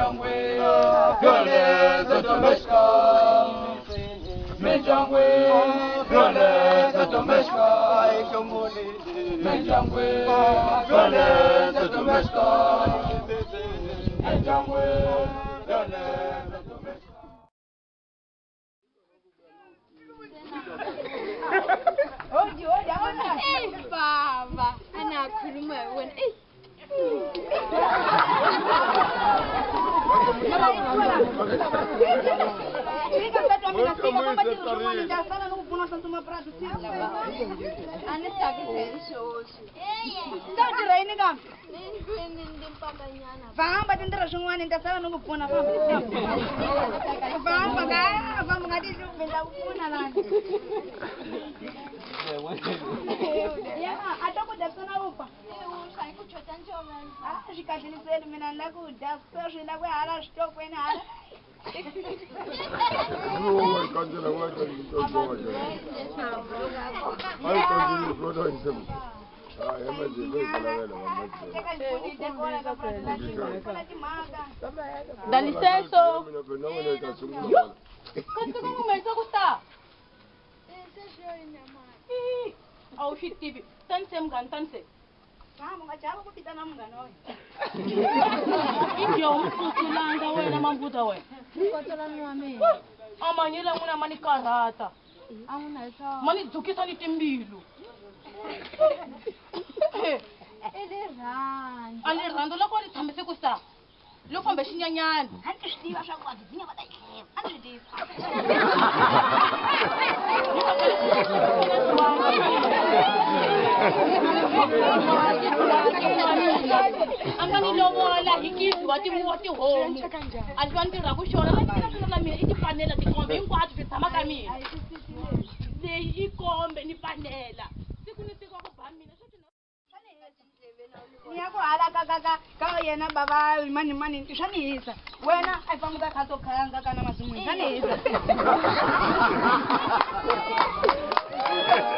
Gönle dönmeşka Mencangwe Gönle dönmeşka Mencangwe Gönle oh Mencangwe Gönle dönmeşka Ey baba, ana kurma wan famba tindira swin'wana ni ta sala ni ku pfuna famba Ah, zvikadhiniseri mina nda kudya kuso zvina kwehara zvitokweni hara Dá licença! Quanto que eu vou mais? Eu vou estar! Eu vou estar! Eu vou ngeusukulanga wena mambuta wena amanyele amwina ma ni karhata ma ni dzukisa ni timbilu a ni rhandzu loko a ni tshambise ku sa lo kombe xinyanyani a ni swi tiva swa kwadzi dzinyavataa angamilovola hi kizi wa wa tihomu a swi va ni tirhaku xona na mina i tifanela tikombe hinkwabyo swi tshama ka mina leyi yi kombe ni fanela siku ni tiko ku ba mina ni ya ku hala ka ka ka ka yena bava mani mani swa ni hisa wena a yi famba ka khato khayanga kana masin'wini swa ni hisa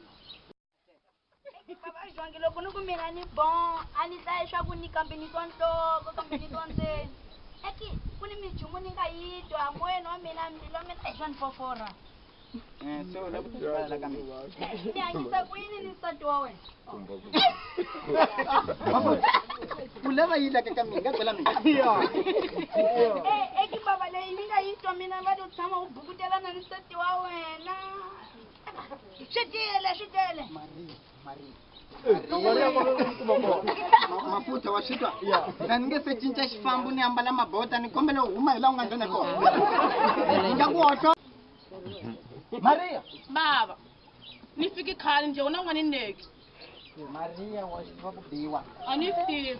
vajongi loko ni ku mina ni bon a ni hlaya swa ku ni kambe ni to nhloko kambe ni to ndzeni eki ku ni mijumu ni nga yi twa hambiweni wa mina mbilu wa mina eswa eh, ni foforha ni eh, hanyisa ku yini ni nsati wa wena ulava yilakakaminaeeki bava leyi ni nga yi twa mina va to tshama u bukutelana ni nsati wa wena swi tele swi tele mafuta washitwa cinca xifambo ni ambala mabota ni kombele u huma hi laha u nga nghena kona nga ku ni fiki khale njhe u na neki maria wasva kubiwa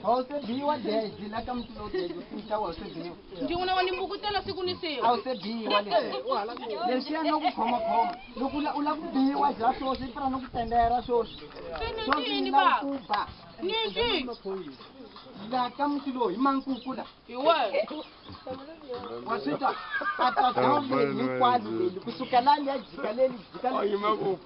ause biwa dedi lakamtulo dedisitawase biwa ndiunawanimbukutela siku nisiwa ause biwa lesiyana kukhomakhoma loko ula kubiwa bya swoswi i fana nokutendera swoswi swoswi ila kuba Ilaka mkilo imankukula. Iwe. Wasita. Atakamwe eh, ni kwani ni ya jikaleni jikaleni. Oh, imangu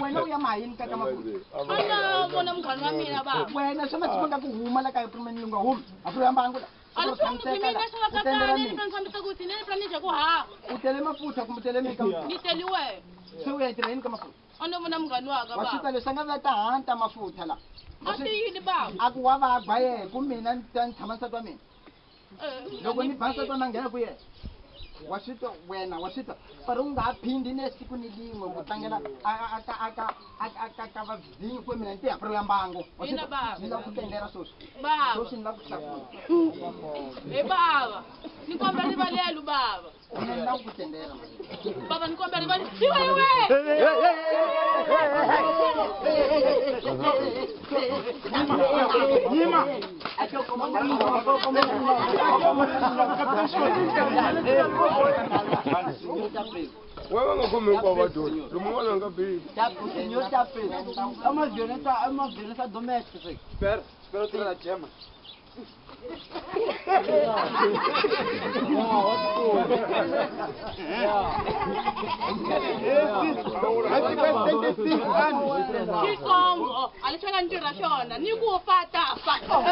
wena uya mai ni kaka makulu. mwana mkhani mina baba. Wena shama chikonda kuhuma la kaya primeni lunga hum. Afro yamba angula. utele mafutha kumbe utelemse u yaitira yini ka mafuthawasuka leswi a nga vatahanta mafutha laa ku wa vagwa yehe ku mina ni ta ni tshama eh, nsati wa mina loko ni ba nsati wa mina nghena ku yena washita wena washita fari ungaaphindi nesiku ni limwe kutlangela akaka vavinyi kwe mina ntihapiro ya mbango ni la kutendela sweswisweswi ni la ku hlakulaebava ni kombela rivalelu bava ni la kutendela bava ni kombela rivale iwaiwe yima Wewe o kwa watu. Lumwana ngapi? o senhor tá preso. É uma violência, é uma violência doméstica. Espera, espera tirar a gema. Que Congo! Ali chega a gente rachona, nem o fato, fato.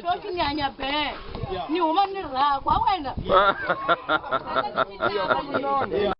xotinyanya be ni huma ni rakwa wena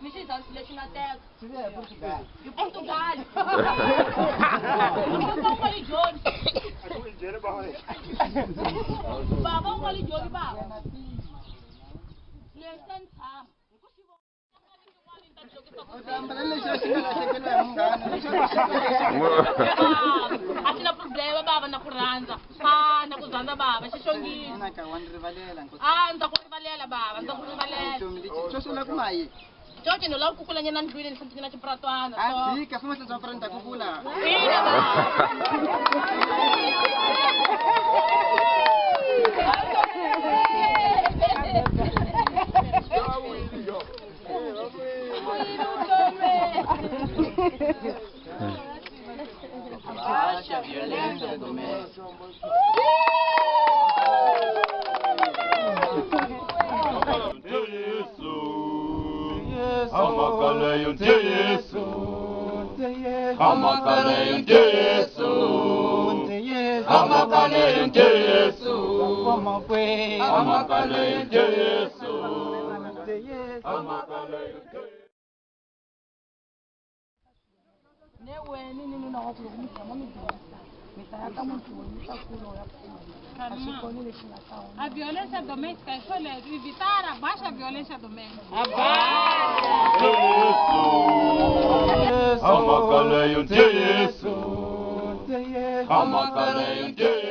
Mexizão, esse latinateco. É, Portugal. E Portugal. Portugal um gole de ouro. vamos, um gole de ouro, baba. Listen, Sam. atina problema bava na ku rhandza a na ku dyandza bava xixongisi a ndza ku rivalela bava ndza ku rivalela Jorge no lauku kula nyana ndwile ni santina ti pratwana. Ah, dika, fuma tsa tsa pratwana ta kukula. Yeah. ọmọkọlẹ́yìndé Jésù ọmọkọlẹ́yìndé Jésù ọmọkọlẹ́yìndé Jésù ọmọkọlẹ́yìndé. ne wɛ ne ni ninnu na wa tulogu ni kɛmɛ ni joli sisan. A violência doméstica é só evitar a baixa violência doméstica. Abaixa! Amakaleyo, Jesus! Amakaleyo, Jesus!